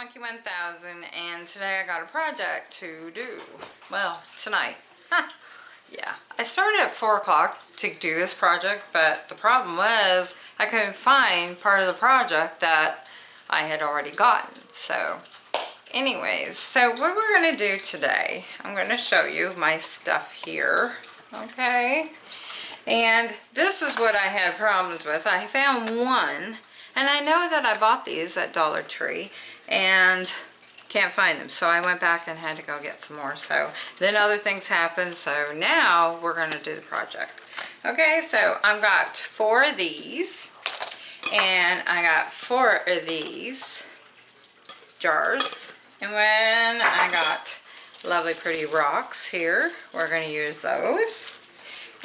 Monkey 1000 and today I got a project to do. Well, tonight. yeah. I started at 4 o'clock to do this project, but the problem was I couldn't find part of the project that I had already gotten. So, anyways, so what we're going to do today, I'm going to show you my stuff here. Okay. And this is what I had problems with. I found one and I know that I bought these at Dollar Tree and can't find them. So I went back and had to go get some more. So then other things happened. So now we're going to do the project. Okay, so I've got four of these. And I got four of these jars. And when I got lovely pretty rocks here, we're going to use those.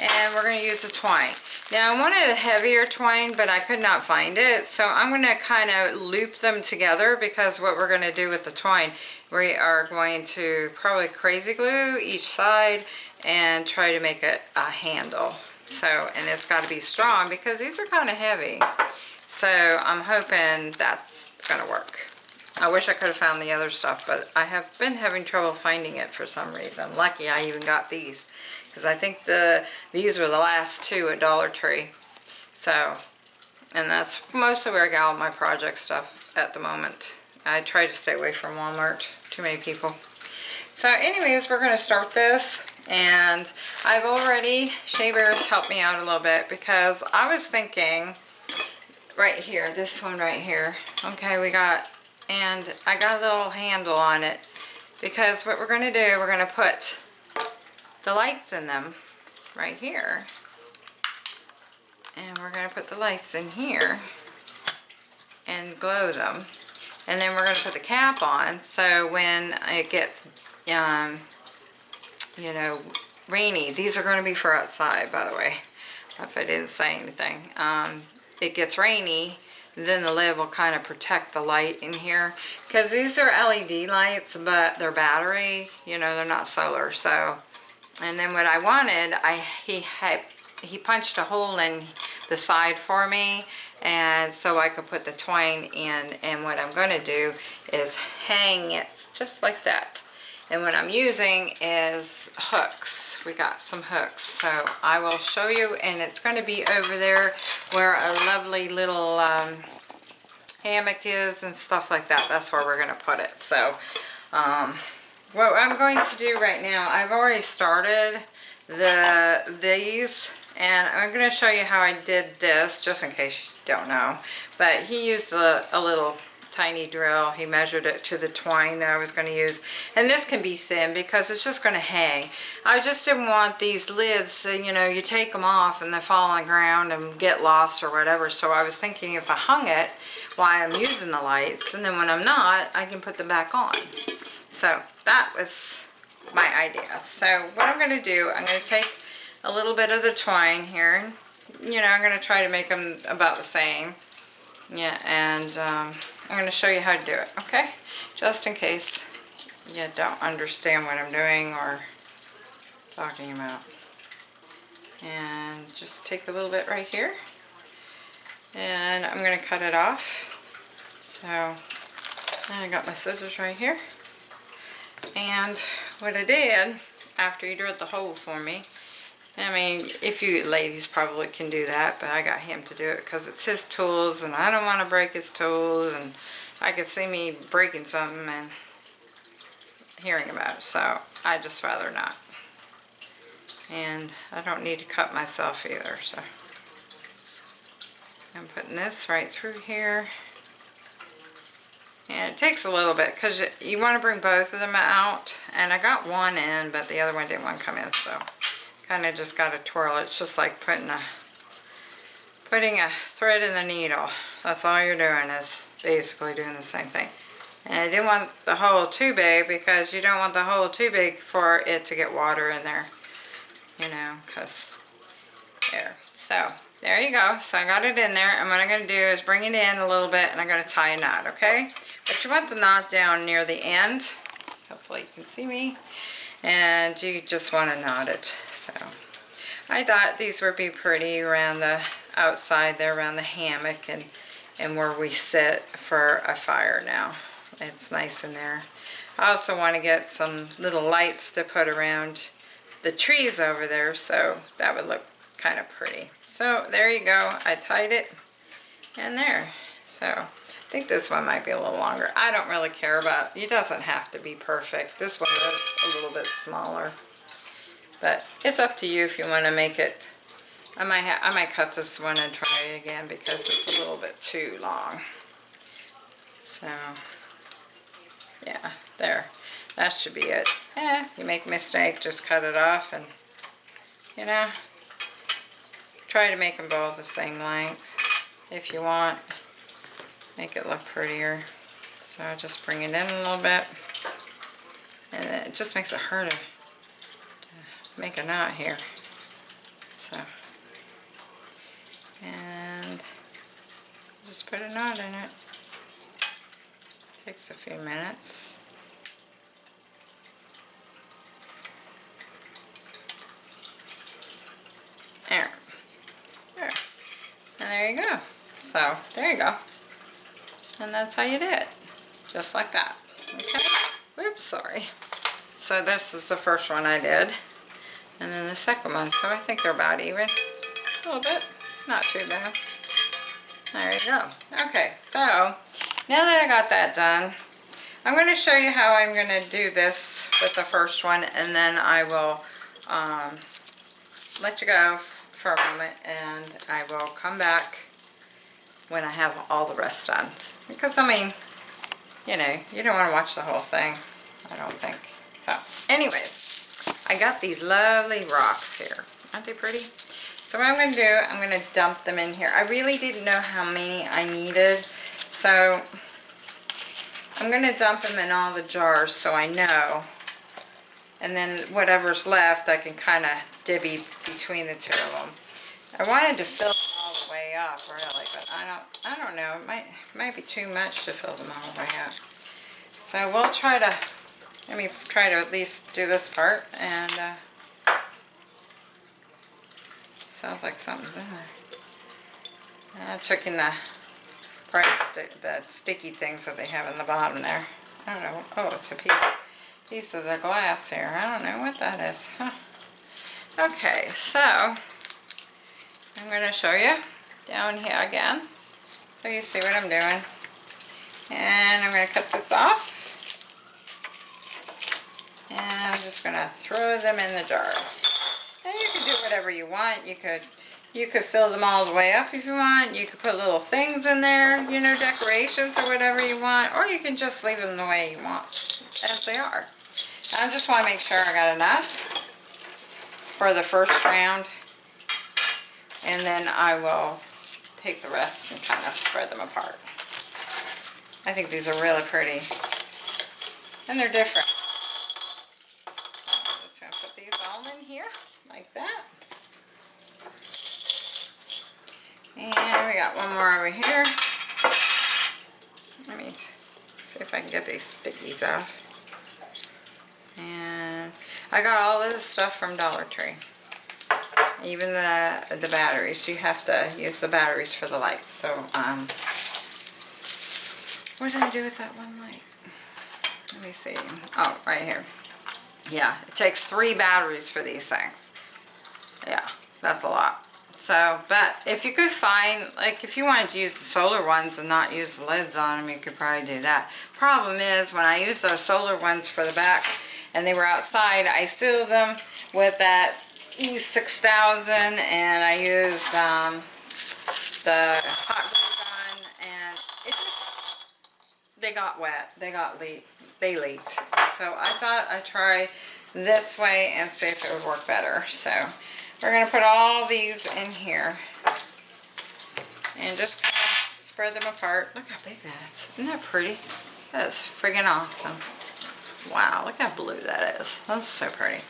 And we're going to use the twine. Now I wanted a heavier twine, but I could not find it. So I'm going to kind of loop them together because what we're going to do with the twine, we are going to probably crazy glue each side and try to make it a handle. So, and it's got to be strong because these are kind of heavy. So I'm hoping that's going to work. I wish I could have found the other stuff, but I have been having trouble finding it for some reason. Lucky I even got these because I think the these were the last two at Dollar Tree. So, and that's mostly where I got all my project stuff at the moment. I try to stay away from Walmart. Too many people. So anyways, we're going to start this. And I've already, Shea Bears helped me out a little bit because I was thinking right here, this one right here. Okay, we got, and I got a little handle on it because what we're going to do, we're going to put the lights in them right here. And we're going to put the lights in here and glow them. And then we're going to put the cap on so when it gets, um, you know, rainy, these are going to be for outside, by the way, if I didn't say anything. Um, it gets rainy, then the lid will kind of protect the light in here. Because these are LED lights, but they're battery, you know, they're not solar. So and then what I wanted, I he had he punched a hole in the side for me and so I could put the twine in and what I'm going to do is hang it just like that and what I'm using is hooks. We got some hooks. So I will show you and it's going to be over there where a lovely little um, hammock is and stuff like that. That's where we're going to put it. So um, what I'm going to do right now, I've already started the these and I'm going to show you how I did this just in case you don't know. But he used a, a little tiny drill. He measured it to the twine that I was going to use. And this can be thin because it's just going to hang. I just didn't want these lids, so, you know, you take them off and they fall on the ground and get lost or whatever. So I was thinking if I hung it while I'm using the lights and then when I'm not, I can put them back on. So that was my idea. So what I'm going to do, I'm going to take a little bit of the twine here. And you know, I'm going to try to make them about the same. Yeah, and um, I'm going to show you how to do it, okay? Just in case you don't understand what I'm doing or talking about. And just take a little bit right here. And I'm going to cut it off. So, and I got my scissors right here. And what I did, after he drilled the hole for me, I mean, if you ladies probably can do that, but I got him to do it because it's his tools and I don't want to break his tools and I could see me breaking something and hearing about it, so I just rather not. And I don't need to cut myself either, so I'm putting this right through here. And it takes a little bit because you want to bring both of them out. And I got one in, but the other one didn't want to come in. So kind of just got to twirl. It's just like putting a putting a thread in the needle. That's all you're doing is basically doing the same thing. And I didn't want the hole too big because you don't want the hole too big for it to get water in there. You know, because there. So there you go. So I got it in there. And what I'm going to do is bring it in a little bit and I'm going to tie a knot, okay? But you want the knot down near the end. Hopefully you can see me. And you just want to knot it. So I thought these would be pretty around the outside there, around the hammock and, and where we sit for a fire now. it's nice in there. I also want to get some little lights to put around the trees over there so that would look kind of pretty. So there you go. I tied it and there. So I think this one might be a little longer. I don't really care about, it doesn't have to be perfect. This one is a little bit smaller. But it's up to you if you want to make it. I might I might cut this one and try it again because it's a little bit too long. So yeah, there. That should be it. Eh, you make a mistake, just cut it off and you know, try to make them both the same length if you want. Make it look prettier. So just bring it in a little bit. And it just makes it harder make a knot here. So, and just put a knot in it. Takes a few minutes. There. There. And there you go. So, there you go. And that's how you do it. Just like that. Okay? Whoops, sorry. So this is the first one I did. And then the second one. So I think they're about even. A little bit. Not too bad. There you go. Okay, so now that I got that done, I'm going to show you how I'm going to do this with the first one and then I will um, let you go for a moment and I will come back when I have all the rest done. Because I mean, you know, you don't want to watch the whole thing, I don't think. So anyways, I got these lovely rocks here. Aren't they pretty? So what I'm going to do, I'm going to dump them in here. I really didn't know how many I needed. So I'm going to dump them in all the jars so I know. And then whatever's left, I can kind of divvy between the two of them. I wanted to fill them all the way up, really, but I don't, I don't know. It might, might be too much to fill them all the way up. So we'll try to, let me try to at least do this part, and uh, sounds like something's in there. Took in the price, sti the sticky things that they have in the bottom there. I don't know. Oh, it's a piece, piece of the glass here. I don't know what that is. Huh. Okay, so I'm going to show you down here again so you see what I'm doing. And I'm going to cut this off. And I'm just going to throw them in the jar. And you can do whatever you want. You could you could fill them all the way up if you want. You could put little things in there, you know, decorations or whatever you want. Or you can just leave them the way you want, as they are. I just want to make sure I got enough for the first round. And then I will take the rest and kind of spread them apart. I think these are really pretty. And they're different. And we got one more over here. Let me see if I can get these stickies off. And I got all this stuff from Dollar Tree. Even the the batteries. You have to use the batteries for the lights. So, um, what did I do with that one light? Let me see. Oh, right here. Yeah, it takes three batteries for these things. Yeah, that's a lot. So, but if you could find, like if you wanted to use the solar ones and not use the lids on them, you could probably do that. Problem is, when I use those solar ones for the back and they were outside, I sealed them with that E6000 and I used um, the hot glue gun and it just, they got wet, they got leaked, they leaked. So I thought I'd try this way and see if it would work better. So we're going to put all these in here and just kind of spread them apart. Look how big that is. Isn't that pretty? That is friggin' awesome. Wow, look how blue that is. That's so pretty.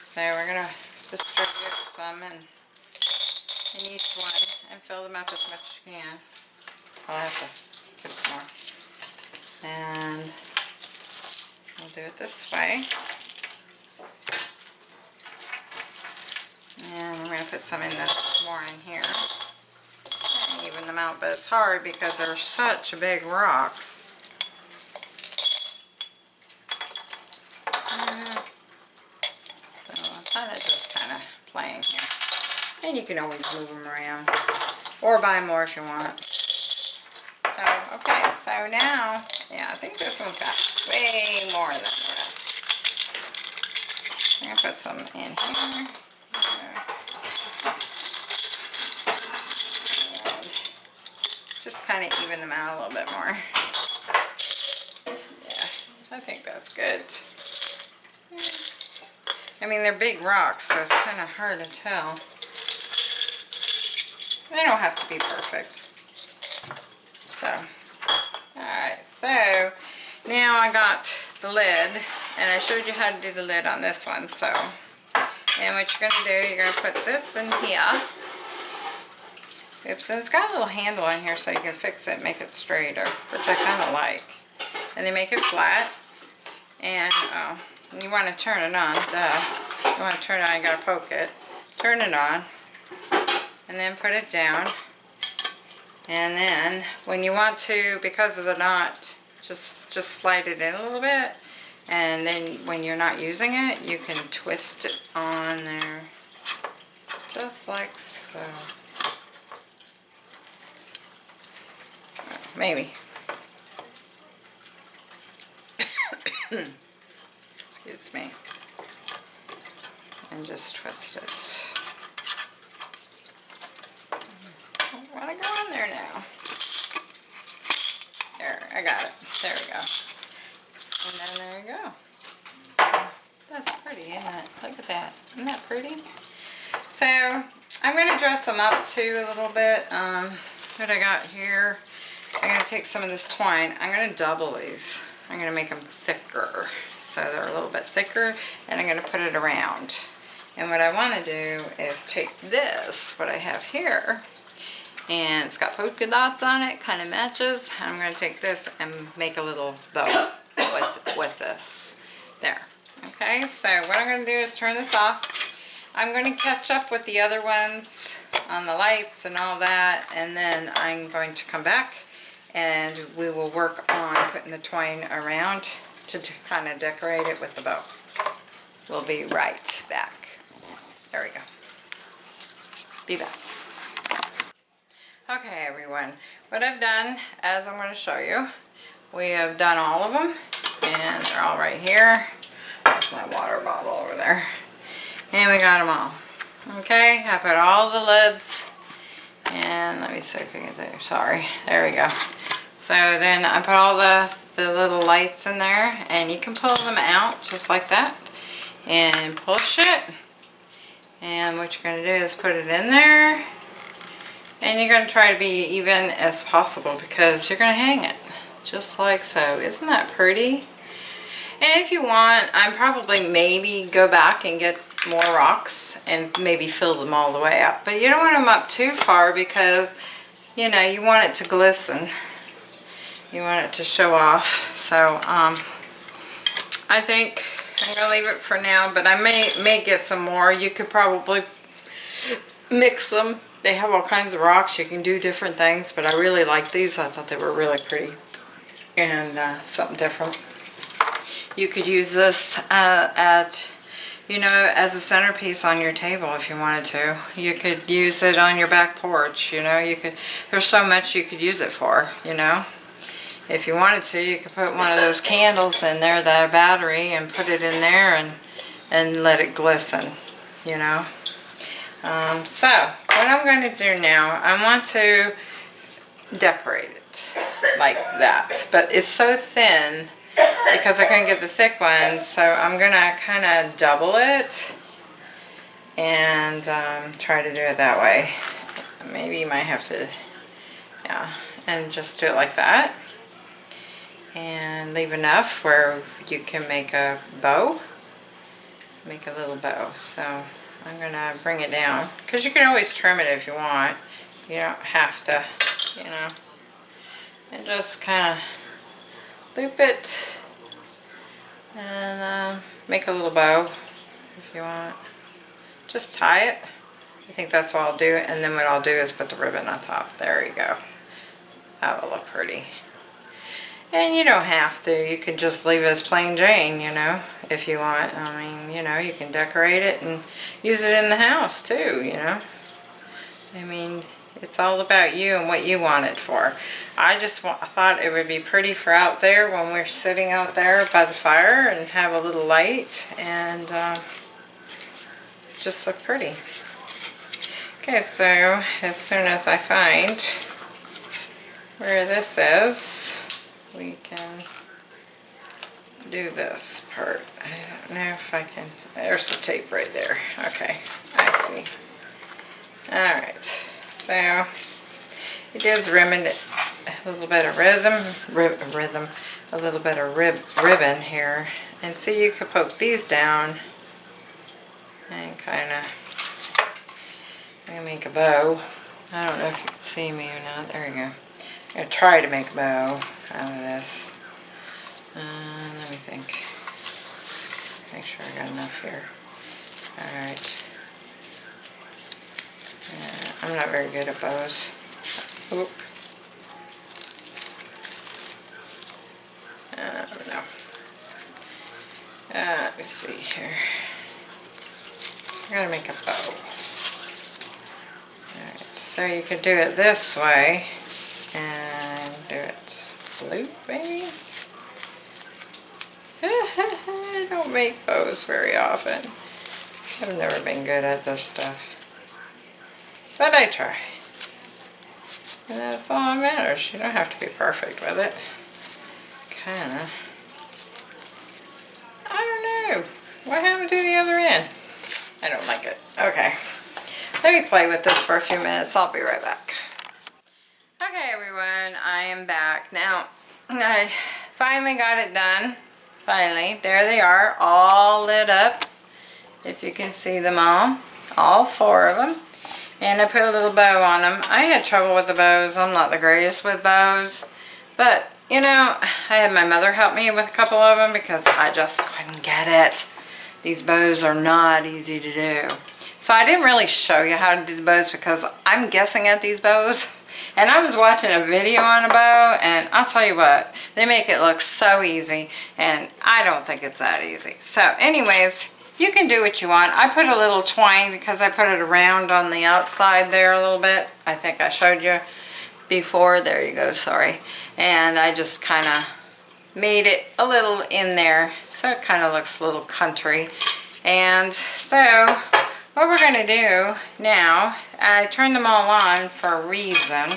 So we're going to distribute some in, in each one and fill them up as much as you can. I'll have to get some more. And we'll do it this way. And we're going to put some in this more in here. And even them out, but it's hard because they're such big rocks. Mm-hmm. So I kind of just kind of playing here. And you can always move them around. Or buy more if you want. So, okay, so now, yeah, I think this one's got way more than the rest. I'm going to put some in here. Kind of even them out a little bit more. Yeah, I think that's good. I mean, they're big rocks, so it's kind of hard to tell. They don't have to be perfect. So, alright, so now I got the lid, and I showed you how to do the lid on this one, so. And what you're going to do, you're going to put this in here. Oops, and it's got a little handle in here so you can fix it make it straighter, which I kind of like. And they make it flat. And oh, you want to turn it on, duh. You want to turn it on, you got to poke it. Turn it on. And then put it down. And then when you want to, because of the knot, just, just slide it in a little bit. And then when you're not using it, you can twist it on there. Just like so. Maybe. Excuse me. And just twist it. I want to go in there now. There, I got it. There we go. And then there we go. That's pretty, isn't it? Look at that. Isn't that pretty? So, I'm going to dress them up too a little bit. Um, what I got here, I'm going to take some of this twine. I'm going to double these. I'm going to make them thicker. So they're a little bit thicker. And I'm going to put it around. And what I want to do is take this, what I have here, and it's got polka dots on it, kind of matches. I'm going to take this and make a little bow with, with this. There. Okay, so what I'm going to do is turn this off. I'm going to catch up with the other ones on the lights and all that, and then I'm going to come back and we will work on putting the twine around to, kind of decorate it with the bow. We'll be right back. There we go. Be back. Okay everyone, what I've done, as I'm going to show you, we have done all of them, and they're all right here. There's my water bottle over there. And we got them all. Okay, I put all the lids, and let me see if I can do, sorry, there we go. So then I put all the, the little lights in there, and you can pull them out just like that, and push it. And what you're going to do is put it in there, and you're going to try to be even as possible because you're going to hang it just like so. Isn't that pretty? And if you want, I'm probably maybe go back and get more rocks and maybe fill them all the way up. But you don't want them up too far because, you know, you want it to glisten. You want it to show off. So, um, I think I'm to leave it for now, but I may, may get some more. You could probably mix them they have all kinds of rocks. You can do different things, but I really like these. I thought they were really pretty and uh, something different. You could use this uh, at, you know, as a centerpiece on your table if you wanted to. You could use it on your back porch, you know. You could. There's so much you could use it for, you know. If you wanted to, you could put one of those candles in there, that battery, and put it in there and, and let it glisten, you know. Um, so, what I'm going to do now, I want to decorate it like that. But it's so thin because I couldn't get the thick ones, so I'm going to kind of double it and um, try to do it that way. Maybe you might have to, yeah, and just do it like that. And leave enough where you can make a bow. Make a little bow. So I'm to bring it down. Because you can always trim it if you want. You don't have to, you know. And just kind of loop it. And uh, make a little bow if you want. Just tie it. I think that's what I'll do. And then what I'll do is put the ribbon on top. There you go. That will look pretty. And you don't have to. You can just leave it as plain Jane, you know, if you want. I mean, you know, you can decorate it and use it in the house too, you know. I mean, it's all about you and what you want it for. I just wa- thought it would be pretty for out there when we're sitting out there by the fire and have a little light and uh, just look pretty. Okay, so as soon as I find where this is, we can do this part. I don't know if I can, there's the tape right there. Okay, I see. Alright, so it is ribbon, a little bit of rhythm, rib, rhythm, a little bit of rib, ribbon here. And see, you could poke these down and kind of make a bow. I don't know if you can see me or not. There you go. I'm going to try to make a bow out of this. Uh, let me think. Make sure I got enough here. Alright. Yeah, I'm not very good at bows. Oop. Uh. Uh, let me see here. I gotta make a bow. Alright, so you could do it this way and do it loop maybe? I don't make those very often. I've never been good at this stuff. But I try. And that's all that matters. You don't have to be perfect with it. Kinda. I don't know. What happened to the other end? I don't like it. Okay. Let me play with this for a few minutes. I'll be right back. Okay everyone, I am back. Now, I finally got it done. Finally. There they are, all lit up. If you can see them all. All four of them. And I put a little bow on them. I had trouble with the bows. I'm not the greatest with bows. But, you know, I had my mother help me with a couple of them because I just couldn't get it. These bows are not easy to do. So I didn't really show you how to do the bows because I'm guessing at these bows. And I was watching a video on a bow and I'll tell you what, they make it look so easy and I don't think it's that easy. So anyways, you can do what you want. I put a little twine because I put it around on the outside there a little bit. I think I showed you before. There you go, sorry. And I just kind of made it a little in there so it kind of looks a little country. And so what we're going to do now, I turned them all on for a reason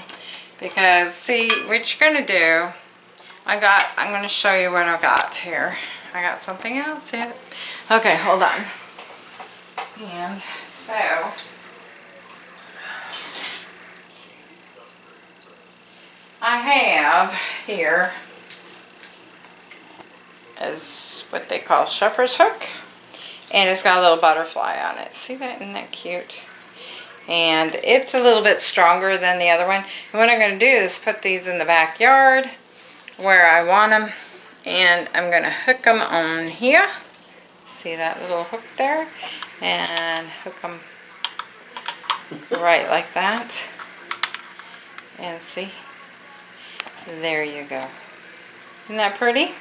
because see what you're going to do, I got, I'm going to show you what I got here. I got something else here. Okay, hold on. And so, I have here is what they call shepherd's hook. And it's got a little butterfly on it. See that? Isn't that cute? And it's a little bit stronger than the other one. And what I'm going to do is put these in the backyard where I want them. And I'm going to hook them on here. See that little hook there? And hook them right like that. And see? There you go. Isn't that pretty?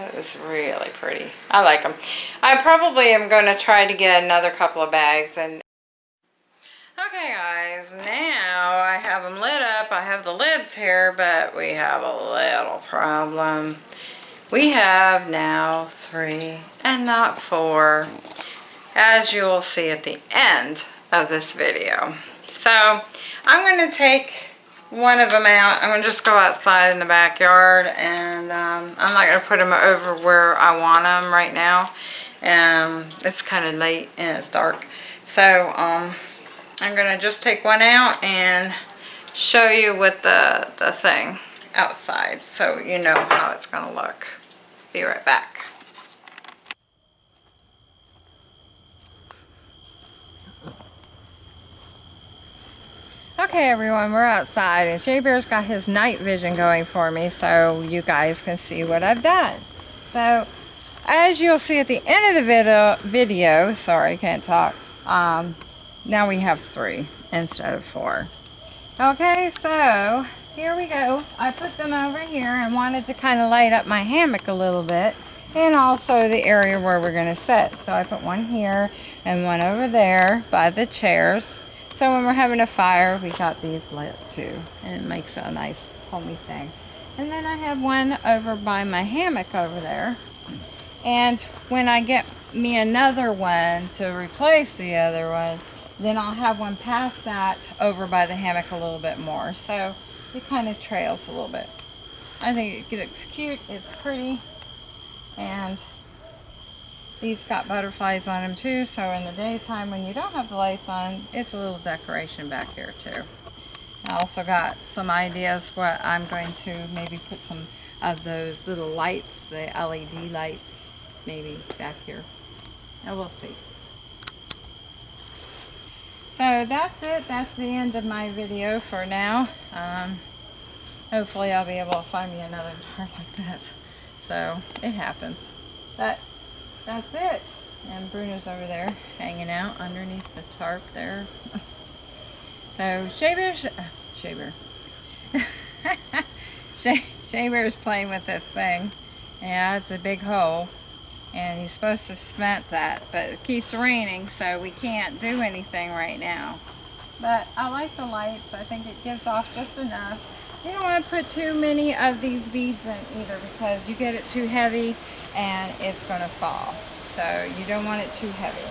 That is really pretty. I like them. I probably am going to try to get another couple of bags. and. Okay guys, now I have them lit up. I have the lids here, but we have a little problem. We have now three and not four, as you will see at the end of this video. So I'm going to take one of them out. I'm going to just go outside in the backyard and um, I'm not going to put them over where I want them right now. Um, it's kind of late and it's dark. So um, I'm going to just take one out and show you with the, the thing outside so you know how it's going to look. Be right back. Okay everyone, we're outside and Shea Bear's got his night vision going for me so you guys can see what I've done. So as you'll see at the end of the video, video sorry, can't talk, um, now we have three instead of four. Okay, so here we go. I put them over here and wanted to kind of light up my hammock a little bit and also the area where we're going to sit. So I put one here and one over there by the chairs So when we're having a fire, we got these lit too. And it makes a nice homey thing. And then I have one over by my hammock over there. And when I get me another one to replace the other one, then I'll have one past that over by the hammock a little bit more. So it kind of trails a little bit. I think it looks cute. It's pretty. And these got butterflies on them too. So in the daytime when you don't have the lights on, it's a little decoration back here too. I also got some ideas what I'm going to maybe put some of those little lights, the LED lights, maybe back here. And we'll see. So that's it. That's the end of my video for now. Um, hopefully I'll be able to find me another jar like that. So it happens. But that's it. And Bruno's over there hanging out underneath the tarp there. so Shea Bear's, uh, Shaver. Shea Bear's playing with this thing. Yeah, it's a big hole. And he's supposed to cement that, but it keeps raining, so we can't do anything right now. But I like the lights. I think it gives off just enough. You don't want to put too many of these beads in either because you get it too heavy and it's going to fall. So you don't want it too heavy.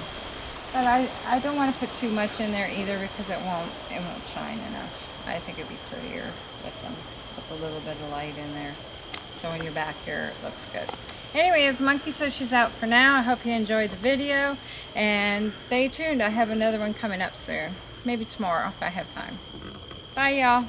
But I, I don't want to put too much in there either because it won't it won't shine enough. I think it'd be prettier with them with a little bit of light in there. So when you're back here, it looks good. Anyways, Monkey says she's out for now. I hope you enjoyed the video. And stay tuned. I have another one coming up soon. Maybe tomorrow if I have time. Bye, y'all.